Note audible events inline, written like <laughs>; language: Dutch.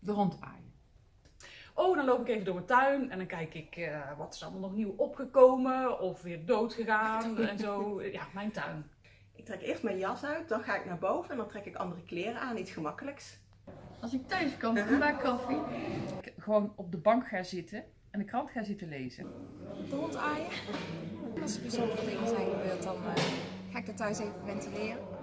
de hond aaien. Oh, dan loop ik even door mijn tuin en dan kijk ik uh, wat is allemaal nog nieuw opgekomen of weer dood gegaan <laughs> en zo. Ja, mijn tuin. Ik trek eerst mijn jas uit, dan ga ik naar boven en dan trek ik andere kleren aan, iets gemakkelijks. Als ik thuis kom, uh-huh. maak koffie. Ik gewoon op de bank ga zitten en de krant ga zitten lezen. De hond aaien. Als er bijzondere dingen zijn gebeurd, dan uh, ga ik dat thuis even ventileren.